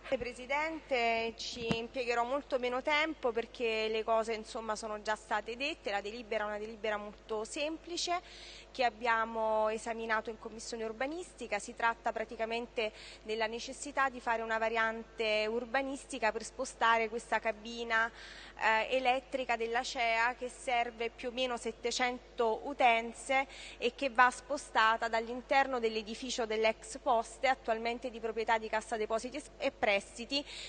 Grazie Presidente, ci impiegherò molto meno tempo perché le cose insomma, sono già state dette, la delibera è una delibera molto semplice che abbiamo esaminato in Commissione urbanistica, si tratta praticamente della necessità di fare una variante urbanistica per spostare questa cabina eh, elettrica della CEA che serve più o meno 700 utenze e che va spostata dall'interno dell'edificio dell'ex poste, attualmente di proprietà di Cassa Depositi e Prestiti,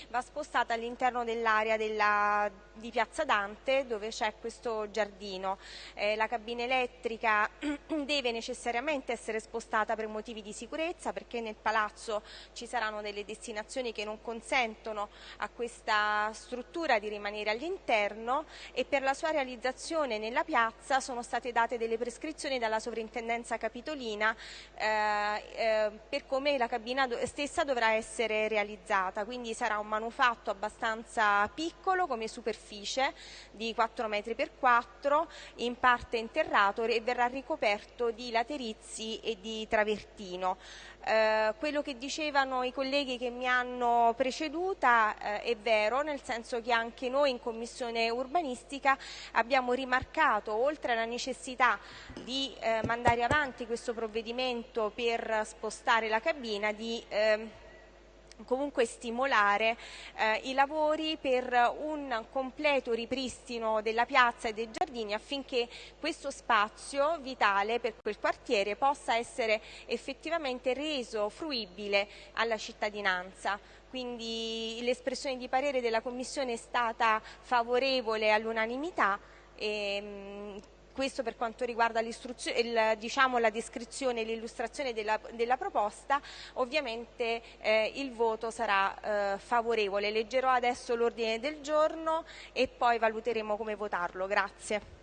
va spostata all'interno dell'area di Piazza Dante dove c'è questo giardino. Eh, la cabina elettrica deve necessariamente essere spostata per motivi di sicurezza perché nel palazzo ci saranno delle destinazioni che non consentono a questa struttura di rimanere all'interno e per la sua realizzazione nella piazza sono state date delle prescrizioni dalla sovrintendenza capitolina eh, eh, per come la cabina stessa dovrà essere realizzata, quindi sarà un manufatto abbastanza piccolo come superficie di 4 metri per 4 in parte interrato e verrà ricoperto di laterizi e di travertino. Eh, quello che dicevano i colleghi che mi hanno preceduta eh, è vero, nel senso che anche noi in Commissione urbanistica abbiamo rimarcato, oltre alla necessità di eh, mandare avanti questo provvedimento per spostare la cabina, di ehm, comunque stimolare eh, i lavori per un completo ripristino della piazza e dei giardini affinché questo spazio vitale per quel quartiere possa essere effettivamente reso fruibile alla cittadinanza. Quindi l'espressione di parere della Commissione è stata favorevole all'unanimità questo per quanto riguarda il, diciamo, la descrizione e l'illustrazione della, della, proposta, ovviamente eh, il voto sarà eh, favorevole. Leggerò adesso l'ordine del giorno e poi valuteremo come votarlo. Grazie.